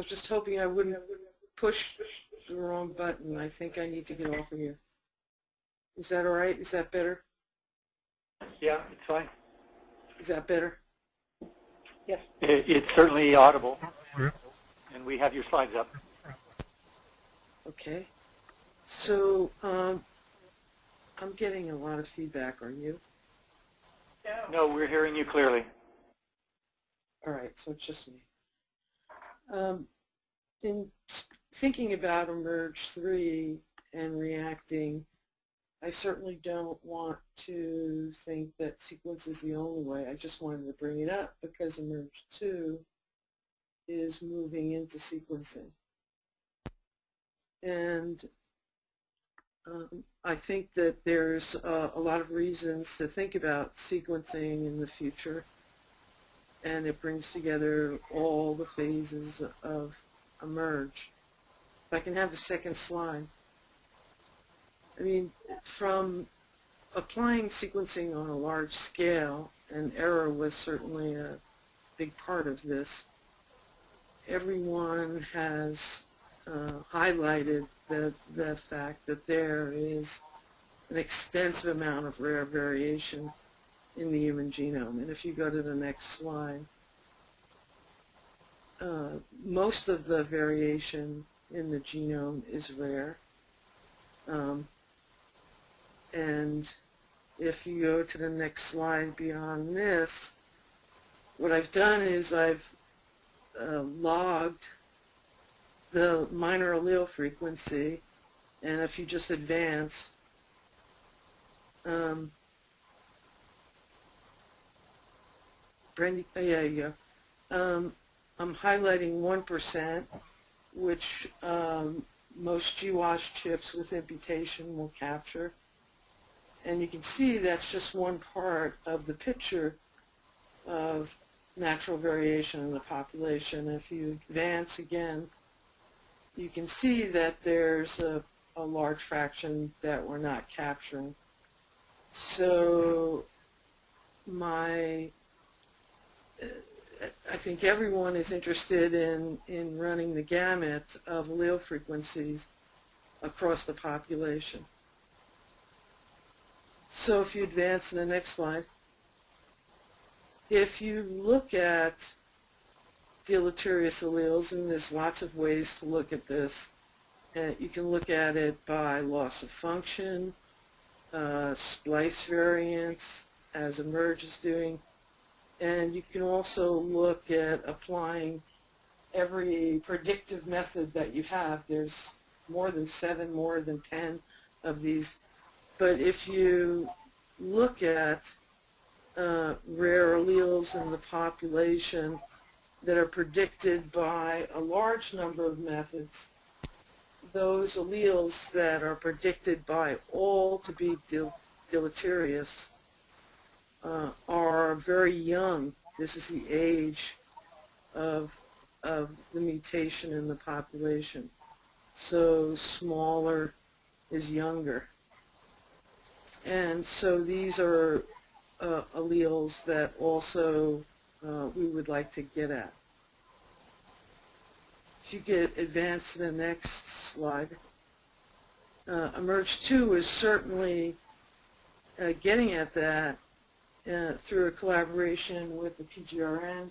was just hoping I wouldn't push the wrong button. I think I need to get off of here. Is that all right? Is that better? Yeah, it's fine. Is that better? Yes. It, it's certainly audible, and we have your slides up. Okay. So um, I'm getting a lot of feedback. Are you? No, we're hearing you clearly. All right, so it's just me. Um, in thinking about eMERGE 3 and reacting, I certainly don't want to think that sequence is the only way. I just wanted to bring it up because eMERGE 2 is moving into sequencing. And um, I think that there's uh, a lot of reasons to think about sequencing in the future and it brings together all the phases of eMERGE. If I can have the second slide. I mean, from applying sequencing on a large scale, and error was certainly a big part of this, everyone has uh, highlighted the, the fact that there is an extensive amount of rare variation in the human genome. And if you go to the next slide, uh, most of the variation in the genome is rare. Um, and if you go to the next slide beyond this, what I've done is I've uh, logged the minor allele frequency and if you just advance um, Brandy, oh, yeah, yeah. Um, I'm highlighting 1%, which um, most GWAS chips with imputation will capture. And you can see that's just one part of the picture of natural variation in the population. If you advance again, you can see that there's a, a large fraction that we're not capturing. So my I think everyone is interested in, in running the gamut of allele frequencies across the population. So if you advance to the next slide, if you look at deleterious alleles, and there's lots of ways to look at this, uh, you can look at it by loss of function, uh, splice variants, as eMERGE is doing, and you can also look at applying every predictive method that you have. There's more than seven, more than ten of these. But if you look at uh, rare alleles in the population that are predicted by a large number of methods, those alleles that are predicted by all to be del deleterious uh, very young. This is the age of, of the mutation in the population. So smaller is younger. And so these are uh, alleles that also uh, we would like to get at. If you get advanced to the next slide, uh, eMERGE 2 is certainly uh, getting at that uh, through a collaboration with the PGRN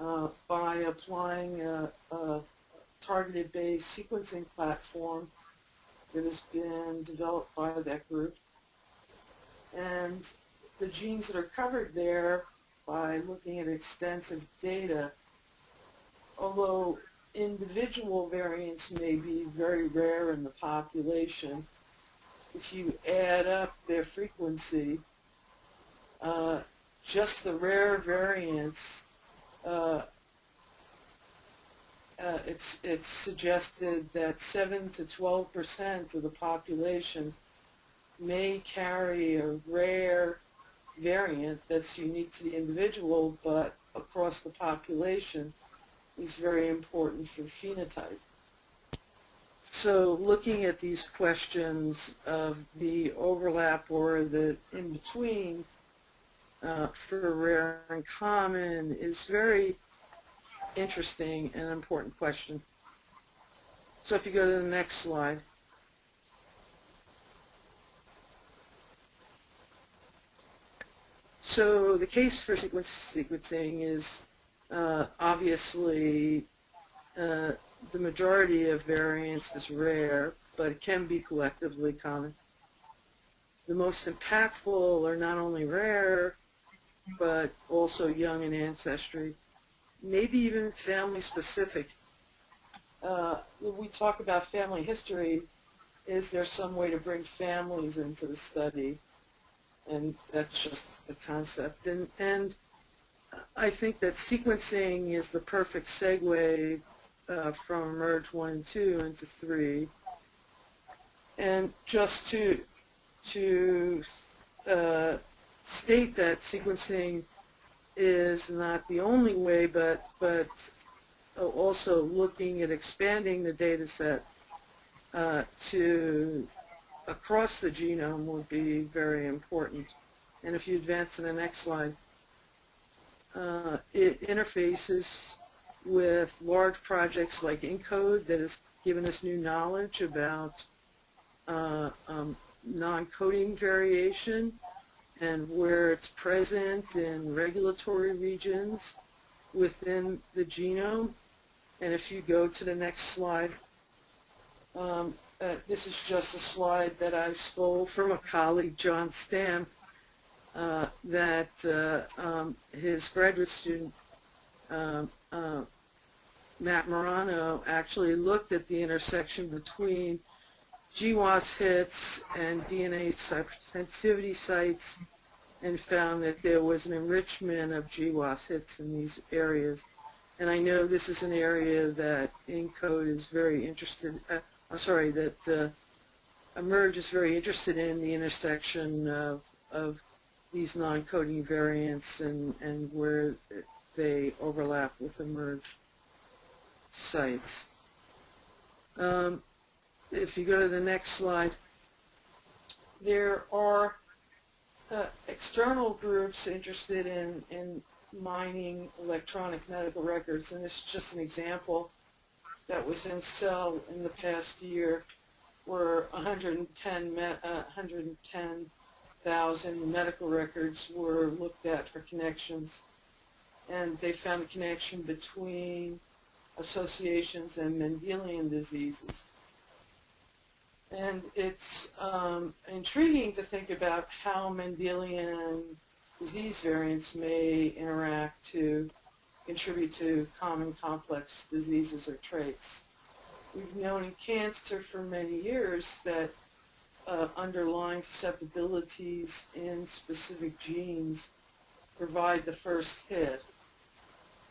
uh, by applying a, a targeted based sequencing platform that has been developed by that group. And the genes that are covered there by looking at extensive data, although individual variants may be very rare in the population, if you add up their frequency, uh, just the rare variants, uh, uh, it's, it's suggested that 7 to 12 percent of the population may carry a rare variant that's unique to the individual, but across the population is very important for phenotype. So looking at these questions of the overlap or the in-between uh, for rare and common is very interesting and important question. So if you go to the next slide. So the case for sequence sequencing is uh, obviously uh, the majority of variants is rare, but it can be collectively common. The most impactful are not only rare, but also young in ancestry, maybe even family specific. Uh, when we talk about family history, is there some way to bring families into the study? And that's just the concept. And, and I think that sequencing is the perfect segue uh, from Merge 1 and 2 into 3. And just to, to uh, state that sequencing is not the only way, but, but also looking at expanding the data set uh, to across the genome would be very important. And if you advance to the next slide, uh, it interfaces with large projects like ENCODE that has given us new knowledge about uh, um, non-coding variation and where it's present in regulatory regions within the genome. And if you go to the next slide, um, uh, this is just a slide that I stole from a colleague, John Stam, uh, that uh, um, his graduate student, um, uh, Matt Maurano, actually looked at the intersection between GWAS hits and DNase sensitivity sites and found that there was an enrichment of GWAS hits in these areas. And I know this is an area that ENCODE is very interested, uh, I'm sorry, that uh, eMERGE is very interested in the intersection of, of these non-coding variants and, and where they overlap with eMERGE sites. Um, if you go to the next slide, there are uh, external groups interested in, in mining electronic medical records, and this is just an example that was in Cell in the past year where 110 uh, 110,000 medical records were looked at for connections and they found a connection between associations and Mendelian diseases. And it's um, intriguing to think about how Mendelian disease variants may interact to contribute to common complex diseases or traits. We've known in cancer for many years that uh, underlying susceptibilities in specific genes provide the first hit.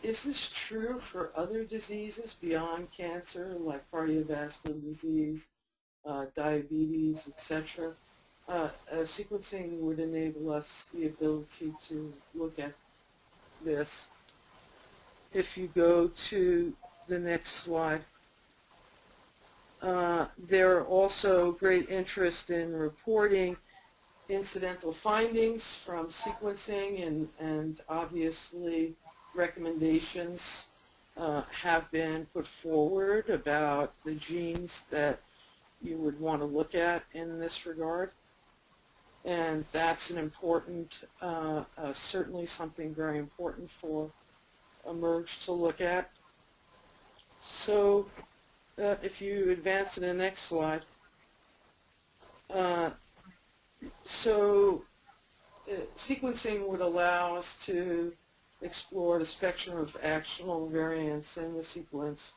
Is this true for other diseases beyond cancer, like cardiovascular disease, uh, diabetes, etc.? Uh, uh, sequencing would enable us the ability to look at this if you go to the next slide. Uh, there are also great interest in reporting incidental findings from sequencing and, and obviously recommendations uh, have been put forward about the genes that you would want to look at in this regard. And that's an important, uh, uh certainly something very important for eMERGE to look at. So uh, if you advance to the next slide, uh, so uh, sequencing would allow us to explore the spectrum of actional variants in the sequence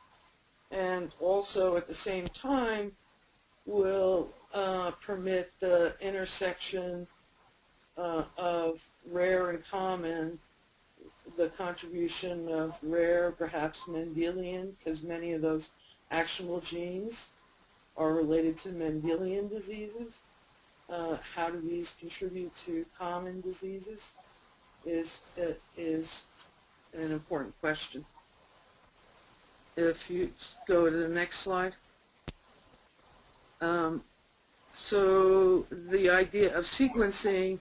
and also at the same time will uh, permit the intersection uh, of rare and common the contribution of rare, perhaps Mendelian, because many of those actionable genes are related to Mendelian diseases. Uh, how do these contribute to common diseases is, uh, is an important question. If you go to the next slide. Um, so the idea of sequencing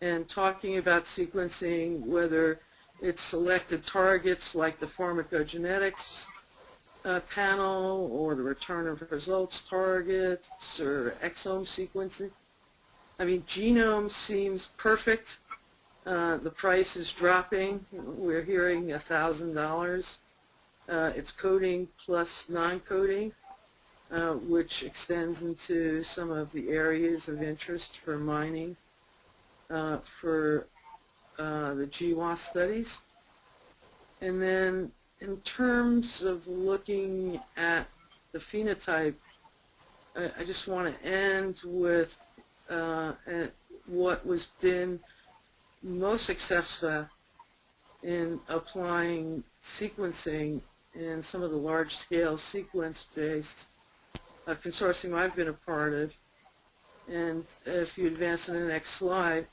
and talking about sequencing, whether it's selected targets like the pharmacogenetics uh, panel or the return of results targets or exome sequencing. I mean, genome seems perfect. Uh, the price is dropping. We're hearing $1,000. Uh, it's coding plus non-coding, uh, which extends into some of the areas of interest for mining uh, for uh, the GWAS studies. And then in terms of looking at the phenotype, I, I just want to end with uh, what was been most successful in applying sequencing in some of the large-scale sequence-based uh, consortium I've been a part of. And if you advance to the next slide,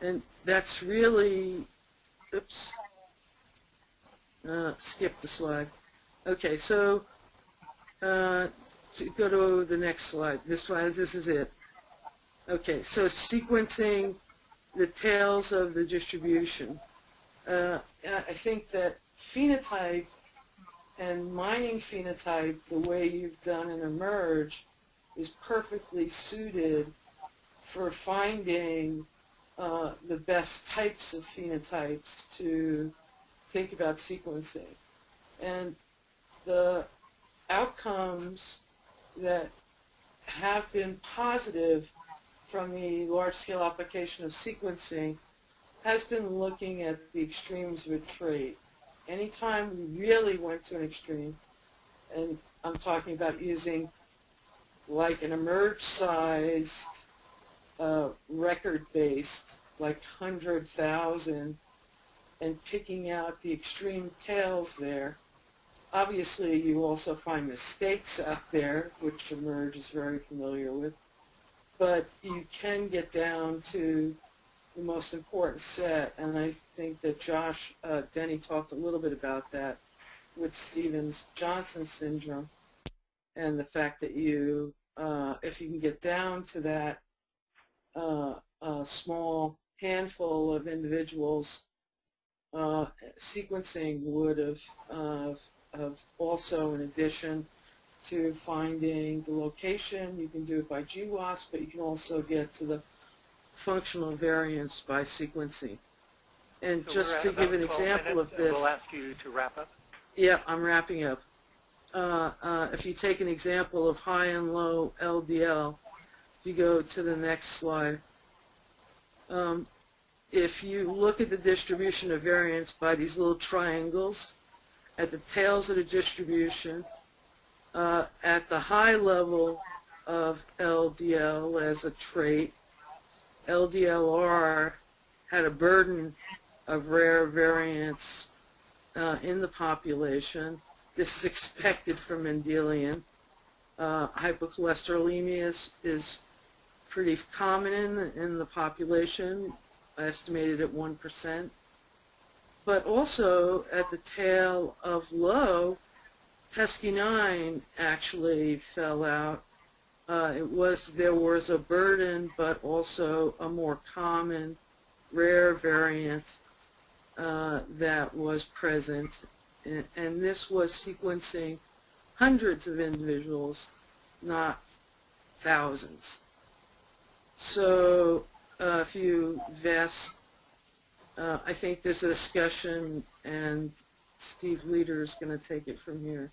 and that's really, oops, uh, skip the slide. Okay, so uh, to go to the next slide. This slide, this is it. Okay, so sequencing the tails of the distribution. Uh, I think that phenotype and mining phenotype, the way you've done in eMERGE, is perfectly suited for finding uh, the best types of phenotypes to think about sequencing. And the outcomes that have been positive from the large-scale application of sequencing has been looking at the extremes of a trait. Anytime we really went to an extreme, and I'm talking about using like an eMERGE-sized uh, record-based, like 100,000, and picking out the extreme tails there, Obviously, you also find mistakes out there, which eMERGE is very familiar with, but you can get down to the most important set, and I think that Josh uh, Denny talked a little bit about that with Stevens-Johnson syndrome, and the fact that you, uh, if you can get down to that uh, small handful of individuals, uh, sequencing would have of also in addition to finding the location, you can do it by GWAS, but you can also get to the functional variants by sequencing. And So just to give an example of this, We'll ask you to wrap up. yeah, I'm wrapping up. Uh, uh, if you take an example of high and low LDL, you go to the next slide. Um, if you look at the distribution of variants by these little triangles, at the tails of the distribution, uh, at the high level of LDL as a trait, LDLR had a burden of rare variants uh, in the population. This is expected from Mendelian. Uh, hypercholesterolemia is, is pretty common in, in the population, estimated at 1% but also at the tail of low, PCSK9 actually fell out. Uh, it was there was a burden, but also a more common, rare variant uh, that was present, and, and this was sequencing hundreds of individuals, not thousands. So uh, if you uh, I think there's a discussion, and Steve Leeder is going to take it from here.